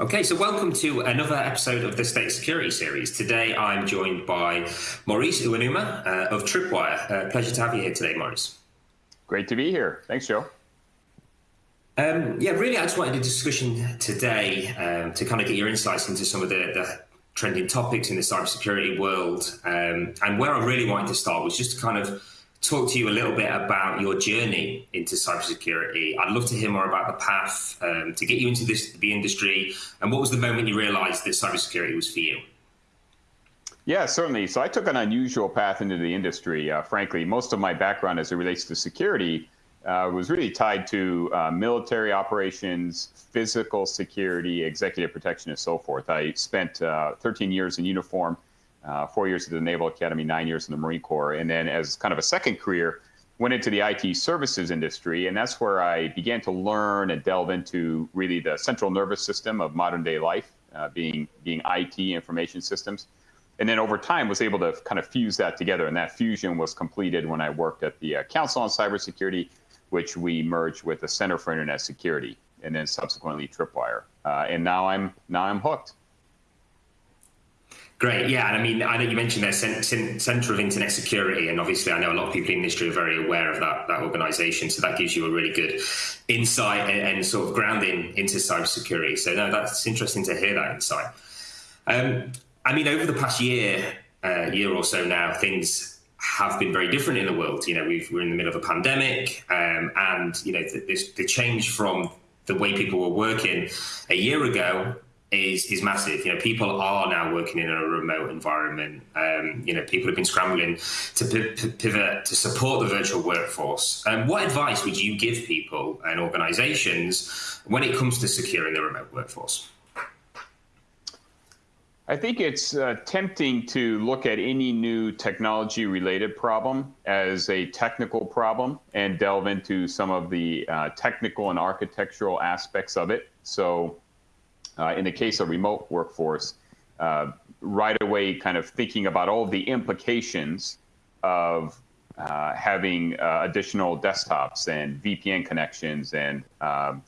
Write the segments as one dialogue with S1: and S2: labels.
S1: Okay, so welcome to another episode of the State Security Series. Today I'm joined by Maurice Uenuma uh, of Tripwire. Uh, pleasure to have you here today, Maurice.
S2: Great to be here. Thanks, Joe.
S1: Um, yeah, really, I just wanted a discussion today um, to kind of get your insights into some of the, the trending topics in the cybersecurity world. Um, and where I really wanted to start was just to kind of talk to you a little bit about your journey into cybersecurity. I'd love to hear more about the path um, to get you into this, the industry, and what was the moment you realized that cybersecurity was for you?
S2: Yeah, certainly. So I took an unusual path into the industry. Uh, frankly, most of my background as it relates to security uh, was really tied to uh, military operations, physical security, executive protection, and so forth. I spent uh, 13 years in uniform uh, four years at the Naval Academy, nine years in the Marine Corps, and then as kind of a second career, went into the IT services industry, and that's where I began to learn and delve into really the central nervous system of modern day life, uh, being being IT information systems, and then over time was able to kind of fuse that together, and that fusion was completed when I worked at the uh, Council on Cybersecurity, which we merged with the Center for Internet Security, and then subsequently Tripwire, uh, and now I'm now I'm hooked.
S1: Great, yeah, and I mean, I know you mentioned there Center of Internet Security, and obviously, I know a lot of people in the industry are very aware of that that organisation. So that gives you a really good insight and, and, sort of grounding into cybersecurity. So no, that's interesting to hear that insight. Um, I mean, over the past year, uh, year or so now, things have been very different in the world. You know, we are in the middle of a pandemic, um, and you know, the, the change from the way people were working a year ago is is massive. You know, people are now working in a remote environment. Um, you know, people have been scrambling to pivot to support the virtual workforce. Um, what advice would you give people and organisations when it comes to securing the remote workforce?
S2: I think it's uh, tempting to look at any new technology related problem as a technical problem and delve into some of the uh, technical and architectural aspects of it. So, uh, in the case of remote workforce, uh, right away kind of thinking about all the implications of uh, having uh, additional desktops and VPN connections and um,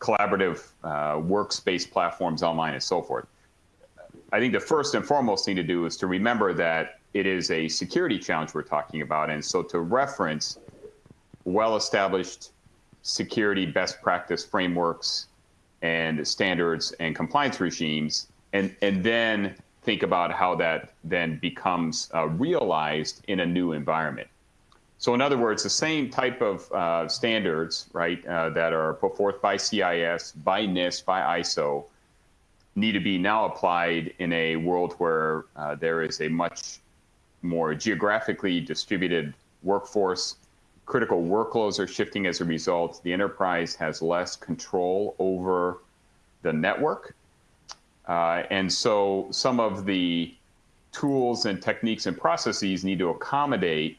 S2: collaborative uh, workspace platforms online and so forth. I think the first and foremost thing to do is to remember that it is a security challenge we're talking about. And so to reference well established security best practice frameworks and standards and compliance regimes, and, and then think about how that then becomes uh, realized in a new environment. So, in other words, the same type of uh, standards, right, uh, that are put forth by CIS, by NIST, by ISO, need to be now applied in a world where uh, there is a much more geographically distributed workforce critical workloads are shifting as a result. The enterprise has less control over the network. Uh, and so some of the tools and techniques and processes need to accommodate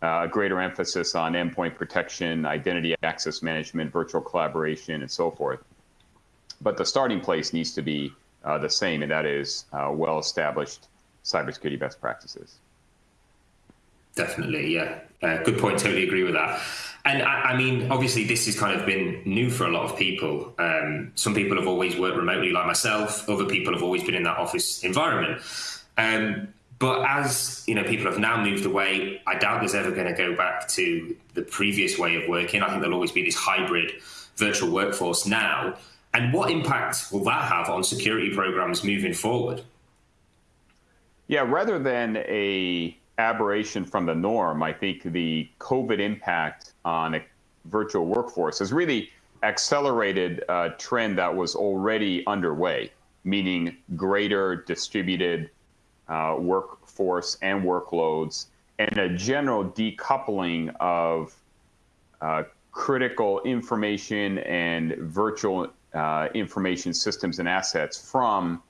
S2: uh, a greater emphasis on endpoint protection, identity access management, virtual collaboration, and so forth. But the starting place needs to be uh, the same, and that is uh, well established cybersecurity best practices.
S1: Definitely, yeah. Uh, good point. Totally agree with that. And I, I, mean, obviously, this has kind of been new for a lot of people. Um, some people have always worked remotely, like myself. Other people have always been in that office environment. Um, but as you know, people have now moved away. I doubt there's ever going to go back to the previous way of working. I think there'll always be this hybrid virtual workforce now. And what impact will that have on security programs moving forward?
S2: Yeah, rather than a aberration from the norm. I think the COVID impact on a virtual workforce has really accelerated a trend that was already underway, meaning greater distributed uh, workforce and workloads, and a general decoupling of uh, critical information and virtual uh, information systems and assets from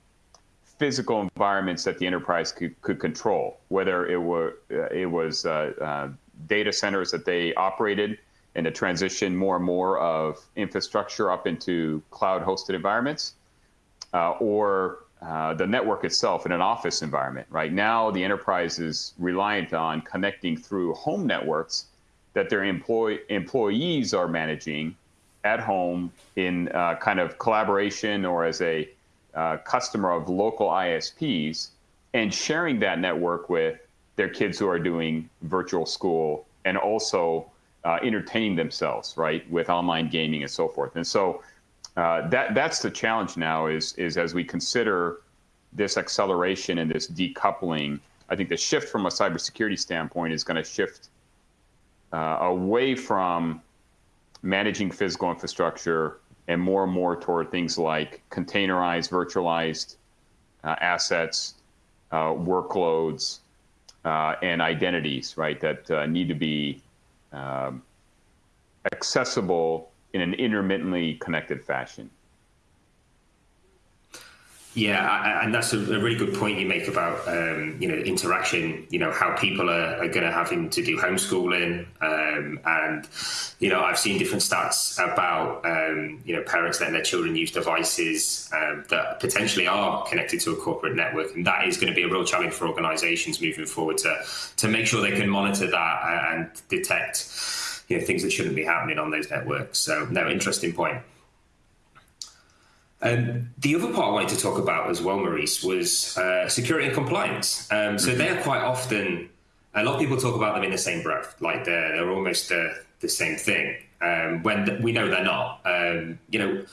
S2: physical environments that the enterprise could, could control, whether it were uh, it was uh, uh, data centers that they operated and to transition more and more of infrastructure up into cloud-hosted environments, or uh, the network itself in an office environment. Right now, the enterprise is reliant on connecting through home networks that their employ- employees are managing at home in uh, kind of collaboration or as a uh, customer of local ISPs and sharing that network with their kids who are doing virtual school and also uh, entertaining themselves, right, with online gaming and so forth. And so uh, that that's the challenge now is is as we consider this acceleration and this decoupling. I think the shift from a cybersecurity standpoint is going to shift uh, away from managing physical infrastructure and more and more toward things like containerized, virtualized uh, assets, uh, workloads, uh, and identities, right, that uh, need to be um, accessible in an intermittently connected fashion.
S1: Yeah, and that's a, really good point you make about um, you know interaction. You know how people are, are going to having to do homeschooling, um, and you know I've seen different stats about um, you know parents letting their children use devices um, that potentially are connected to a corporate network, and that is going to be a real challenge for organisations moving forward to to make sure they can monitor that and detect you know things that shouldn't be happening on those networks. So no, interesting point. Um, the other part I wanted to talk about as well, Maurice, was uh, security and compliance. Um, so mm-hmm. they are quite often, a lot of people talk about them in the same breath, like they're, they're almost uh, the same thing, um, when th- we know they're not. Um, you know,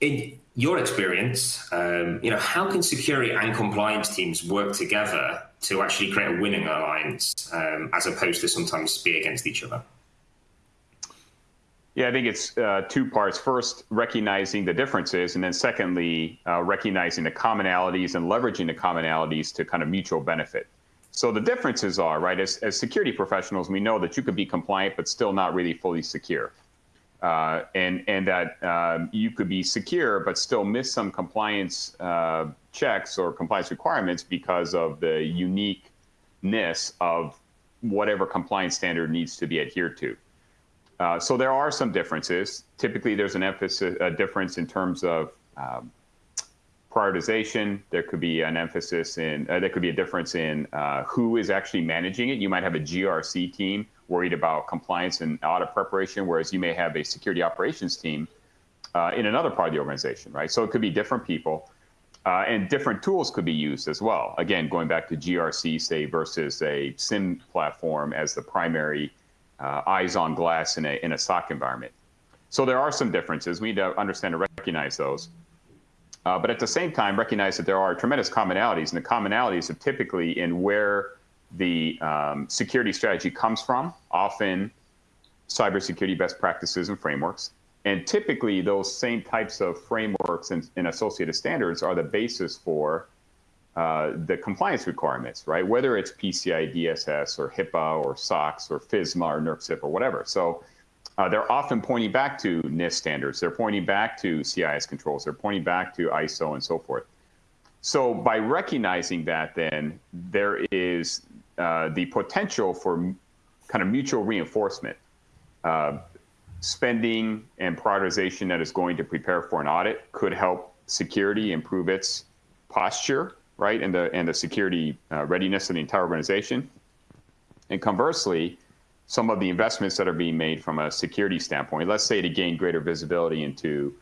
S1: in your experience, um, you know, how can security and compliance teams work together to actually create a winning alliance um, as opposed to sometimes be against each other?
S2: Yeah, I think it's uh, two parts. First, recognizing the differences, and then secondly, uh, recognizing the commonalities and leveraging the commonalities to kind of mutual benefit. So the differences are, right, as, as security professionals, we know that you could be compliant but still not really fully secure. Uh, and, and that um, you could be secure but still miss some compliance uh, checks or compliance requirements because of the uniqueness of whatever compliance standard needs to be adhered to. Uh, so there are some differences. Typically, there's an emphasis, a difference in terms of um, prioritization. There could be an emphasis in, uh, there could be a difference in uh, who is actually managing it. You might have a GRC team worried about compliance and audit preparation, whereas you may have a security operations team uh, in another part of the organization, right? So it could be different people. Uh, and different tools could be used as well. Again, going back to GRC, say, versus a SIEM platform as the primary uh, eyes on glass in a, in a SOC environment. So there are some differences. We need to understand and recognize those. Uh, but at the same time, recognize that there are tremendous commonalities, and the commonalities are typically in where the um, security strategy comes from, often cybersecurity best practices and frameworks. And typically, those same types of frameworks and, and associated standards are the basis for uh, the compliance requirements, right? Whether it's PCI DSS or HIPAA or SOX or FISMA or NERC or whatever. So uh, they're often pointing back to NIST standards. They're pointing back to CIS controls. They're pointing back to ISO and so forth. So by recognizing that, then there is uh, the potential for kind of mutual reinforcement. Uh, spending and prioritization that is going to prepare for an audit could help security improve its posture right, and the and the security uh, readiness of the entire organization. And conversely, some of the investments that are being made from a security standpoint, let's say to gain greater visibility into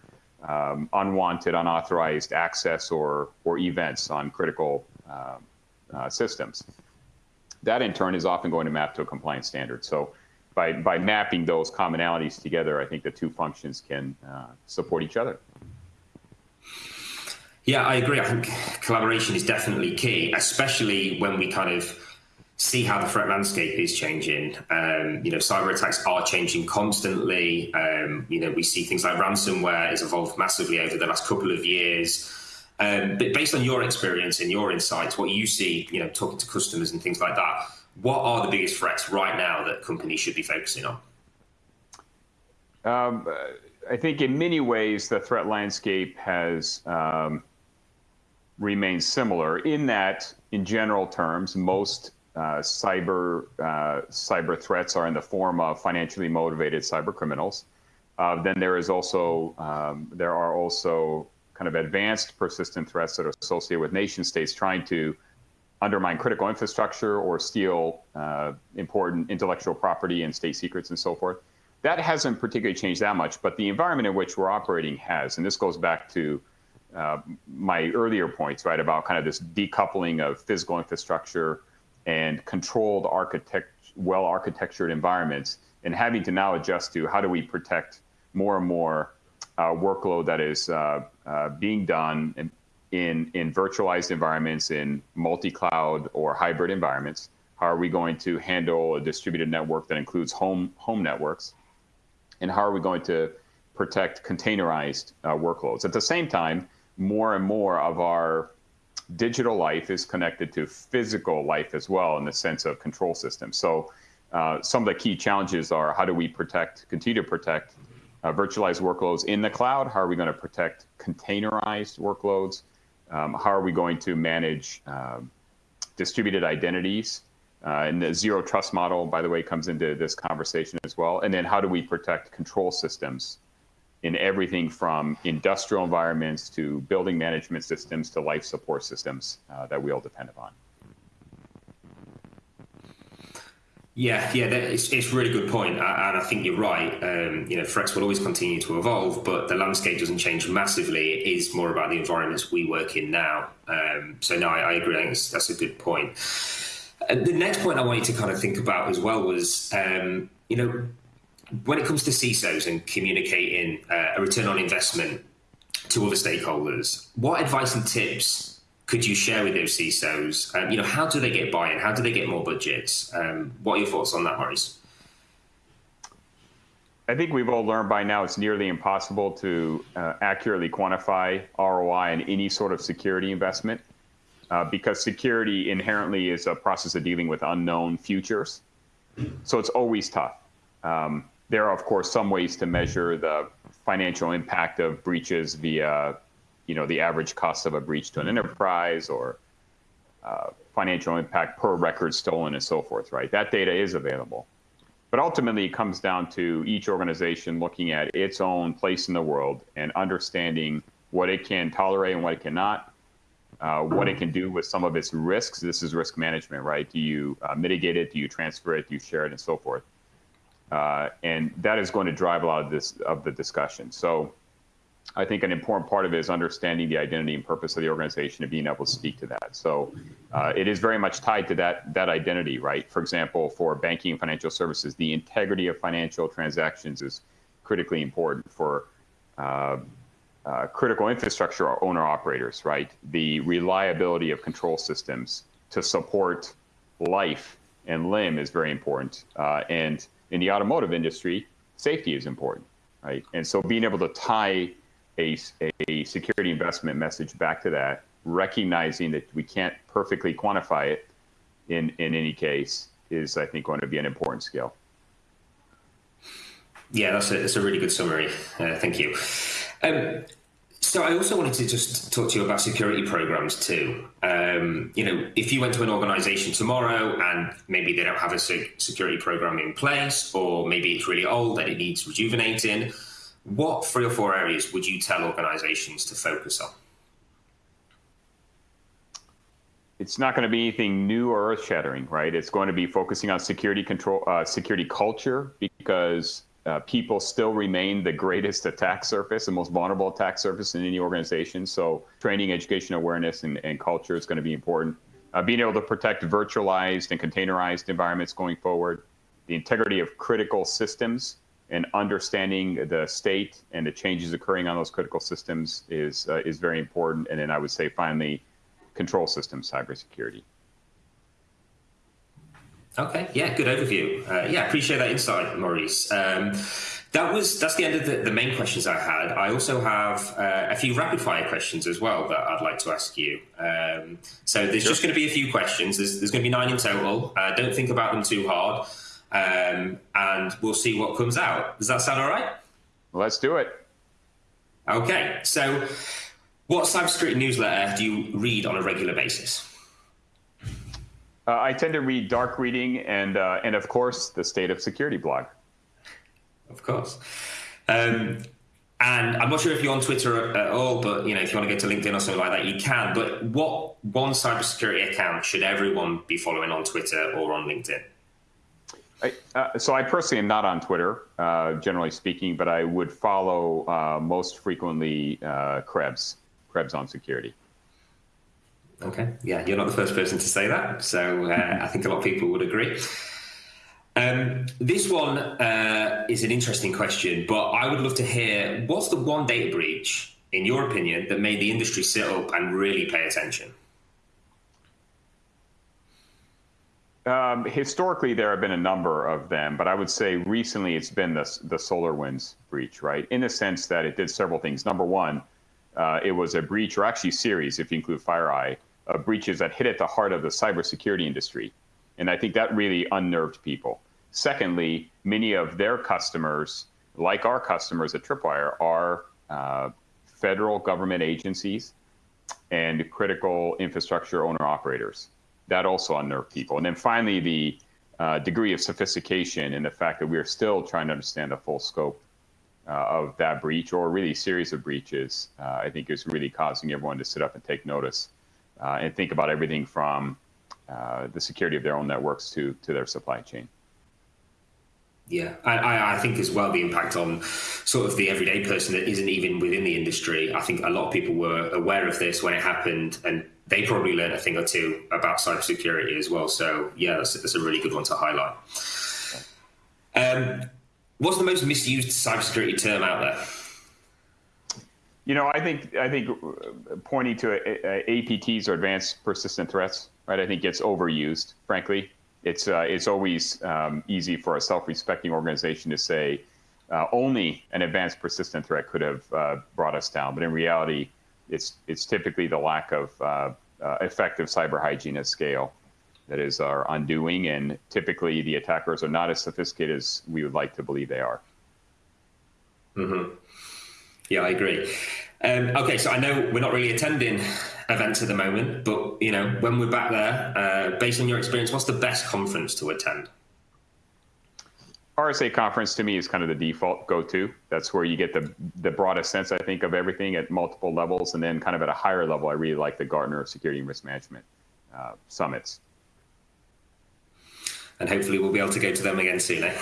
S2: um, unwanted, unauthorized access or or events on critical uh, uh, systems. That in turn is often going to map to a compliance standard. So by, by mapping those commonalities together, I think the two functions can uh, support each other.
S1: Yeah, I agree. I think collaboration is definitely key, especially when we kind of see how the threat landscape is changing. Um, you know, cyber attacks are changing constantly. Um, you know, we see things like ransomware has evolved massively over the last couple of years. Um, but based on your experience and your insights, what you see, you know, talking to customers and things like that, what are the biggest threats right now that companies should be focusing on?
S2: Um, I think in many ways the threat landscape has um, remains similar in that, in general terms, most uh, cyber uh, cyber threats are in the form of financially motivated cyber criminals. Uh, then there is also um, there are also kind of advanced persistent threats that are associated with nation states trying to undermine critical infrastructure or steal uh, important intellectual property and state secrets and so forth. that hasn't particularly changed that much, but the environment in which we're operating has. And this goes back to uh, my earlier points, right, about kind of this decoupling of physical infrastructure and controlled architect, well architectured environments, and having to now adjust to how do we protect more and more uh, workload that is uh, uh being done in, in, in virtualized environments, in multi cloud or hybrid environments. How are we going to handle a distributed network that includes home home networks? And how are we going to protect containerized uh, workloads? At the same time, more and more of our digital life is connected to physical life as well in the sense of control systems. So uh, some of the key challenges are how do we protect, continue to protect uh, virtualized workloads in the cloud? How are we going to protect containerized workloads? Um, how are we going to manage um, distributed identities? Uh, and the zero trust model, by the way, comes into this conversation as well. And then how do we protect control systems in everything from industrial environments to building management systems to life support systems uh, that we all depend upon.
S1: Yeah, yeah, it's, it's a really good point, and I think you're right. Um, you know, threats will always continue to evolve, but the landscape doesn't change massively. It is more about the environments we work in now. Um, so, no, I, I agree. I think that's a good point. The next point I wanted to kind of think about as well was, um, you know, when it comes to CISOs and communicating uh, a return on investment to other stakeholders, what advice and tips could you share with those CISOs? Um, you know, how do they get buy-in? How do they get more budgets? Um, what are your thoughts on that, Maurice?
S2: I think we've all learned by now it's nearly impossible to uh, accurately quantify ROI in any sort of security investment uh, because security inherently is a process of dealing with unknown futures. So it's always tough. Um, there are, of course, some ways to measure the financial impact of breaches via, you know, the average cost of a breach to an enterprise or uh, financial impact per record stolen and so forth, right? That data is available. But ultimately, it comes down to each organization looking at its own place in the world and understanding what it can tolerate and what it cannot, uh, what it can do with some of its risks. This is risk management, right? Do you uh, mitigate it? Do you transfer it? Do you share it, and so forth? Uh, and that is going to drive a lot of this of the discussion. So I think an important part of it is understanding the identity and purpose of the organization and being able to speak to that. So uh, it is very much tied to that that identity, right? For example, for banking and financial services, the integrity of financial transactions is critically important for uh, uh, critical infrastructure owner operators, right? The reliability of control systems to support life and limb is very important, uh, and in the automotive industry, safety is important, right? And so being able to tie a, a security investment message back to that, recognizing that we can't perfectly quantify it in, in any case, is I think going to be an important skill.
S1: Yeah, that's a, that's a really good summary. Uh, thank you. Um, so I also wanted to just talk to you about security programs too. Um, you know, if you went to an organization tomorrow and maybe they don't have a security program in place, or maybe it's really old and it needs rejuvenating, what three or four areas would you tell organizations to focus on?
S2: It's not going to be anything new or earth-shattering, right? It's going to be focusing on security control, uh, security culture, because uh, people still remain the greatest attack surface, the most vulnerable attack surface in any organization. So training, education, awareness, and, and culture is going to be important. Uh, being able to protect virtualized and containerized environments going forward, the integrity of critical systems, and understanding the state and the changes occurring on those critical systems is uh, is very important. And then I would say finally, control systems cybersecurity.
S1: Okay, yeah, good overview. Uh, yeah, appreciate that insight, Maurice. Um, that was that's the end of the, the, main questions I had. I also have uh, a few rapid fire questions as well that I'd like to ask you. Um, so there's sure. just going to be a few questions. There's, there's going to be nine in total. Uh, don't think about them too hard, um, and we'll see what comes out. Does that sound all right?
S2: Let's do it.
S1: Okay. So, what cybersecurity newsletter do you read on a regular basis?
S2: Uh, I tend to read Dark Reading and, uh, and of course, the State of Security blog.
S1: Of course. Um, and I'm not sure if you're on Twitter at all, but you know, if you want to go to LinkedIn or something like that, you can. But what one cybersecurity account should everyone be following on Twitter or on LinkedIn?
S2: I, uh, so I personally am not on Twitter, uh, generally speaking, but I would follow uh, most frequently uh, Krebs, Krebs on security.
S1: Okay, yeah, you're not the first person to say that, so uh, I think a lot of people would agree. Um, this one uh, is an interesting question, but I would love to hear what's the one data breach, in your opinion, that made the industry sit up and really pay attention?
S2: Um, historically, there have been a number of them, but I would say recently it's been the, the SolarWinds breach, right? In the sense that it did several things. Number one, uh, it was a breach, or actually series, if you include FireEye, of breaches that hit at the heart of the cybersecurity industry. And I think that really unnerved people. Secondly, many of their customers, like our customers at Tripwire, are uh, federal government agencies and critical infrastructure owner operators that also unnerved people. And then finally, the uh, degree of sophistication and the fact that we are still trying to understand the full scope uh, of that breach or really series of breaches, uh, I think is really causing everyone to sit up and take notice uh, and think about everything from uh, the security of their own networks to, to their supply chain.
S1: Yeah, I, I think as well the impact on sort of the everyday person that isn't even within the industry. I think a lot of people were aware of this when it happened, and they probably learned a thing or two about cybersecurity as well. So yeah, that's, that's a really good one to highlight. Um, what's the most misused cybersecurity term out there?
S2: You know, I think I think pointing to APTs or advanced persistent threats, right? I think gets overused. Frankly, it's uh, it's always um, easy for a self-respecting organization to say uh, only an advanced persistent threat could have uh, brought us down, but in reality, it's it's typically the lack of uh, uh, effective cyber hygiene at scale that is our undoing, and typically the attackers are not as sophisticated as we would like to believe they are.
S1: Mm-hmm. Yeah, I agree. Um, okay, so I know we're not really attending events at the moment, but you know when we're back there, uh, based on your experience, what's the best conference to attend?
S2: RSA conference to me is kind of the default go-to. That's where you get the the broadest sense, I think, of everything at multiple levels, and then kind of at a higher level, I really like the Gartner Security and Risk Management uh, summits.
S1: And hopefully, we'll be able to go to them again soon. Eh?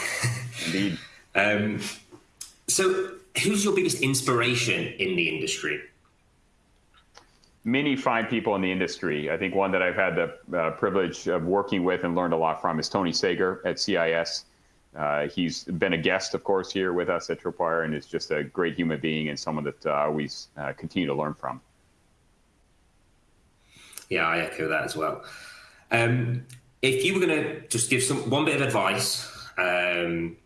S2: Indeed.
S1: um, so, who's your biggest inspiration in the industry?
S2: Many fine people in the industry. I think one that I've had the uh, privilege of working with and learned a lot from is Tony Sager at CIS. Uh, he's been a guest, of course, here with us at Tripwire, and is just a great human being and someone that uh, I always uh, continue to learn from.
S1: Yeah, I echo that as well. Um, if you were going to just give some one bit of advice um,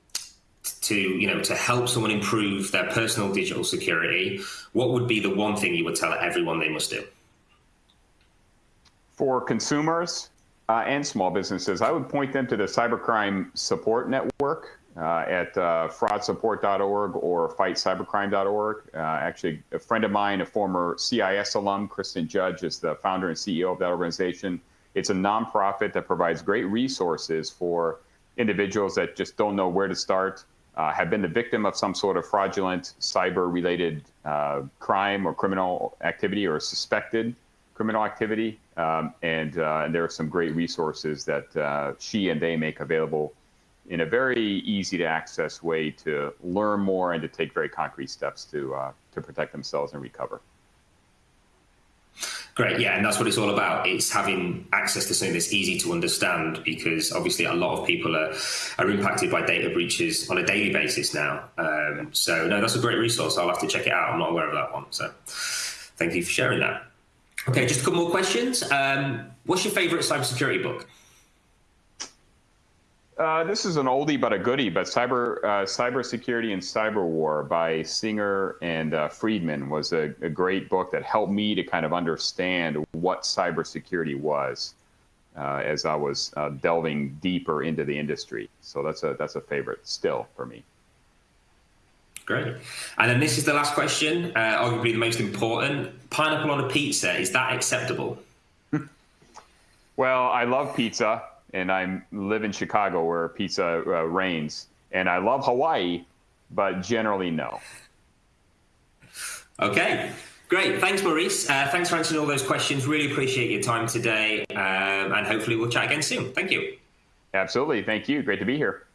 S1: to you know to help someone improve their personal digital security, what would be the one thing you would tell everyone they must do?
S2: For consumers, uh, and small businesses, I would point them to the Cybercrime Support Network uh, at uh, fraudsupport.org or fightcybercrime.org. Uh, actually, a friend of mine, a former CIS alum, Kristin Judge, is the founder and CEO of that organization. It's a nonprofit that provides great resources for individuals that just don't know where to start, uh, have been the victim of some sort of fraudulent cyber related uh, crime or criminal activity or suspected criminal activity. Um, and, uh, and, there are some great resources that uh, she and they make available in a very easy to access way to learn more and to take very concrete steps to, uh, to protect themselves and recover.
S1: Great, yeah, and that's what it's all about. It's having access to something that's easy to understand because obviously a lot of people are, are impacted by data breaches on a daily basis now. Um, so, no, that's a great resource. I'll have to check it out. I'm not aware of that one. So, thank you for sharing that. Okay, just a couple more questions. Um, what's your favorite cybersecurity book?
S2: Uh, this is an oldie but a goodie, but cyber uh, cybersecurity and cyber war by Singer and uh, Friedman was a, a, great book that helped me to kind of understand what cybersecurity was uh, as I was uh, delving deeper into the industry. So that's a that's a favorite still for me.
S1: Great. And then this is the last question, uh, arguably the most important. Pineapple on a pizza, is that acceptable?
S2: well, I love pizza, and I live in Chicago where pizza uh, reigns. And I love Hawaii, but generally, no.
S1: Okay. Great. Thanks, Maurice. Uh, thanks for answering all those questions. Really appreciate your time today. Um, and hopefully, we'll chat again soon. Thank you.
S2: Absolutely. Thank you. Great to be here.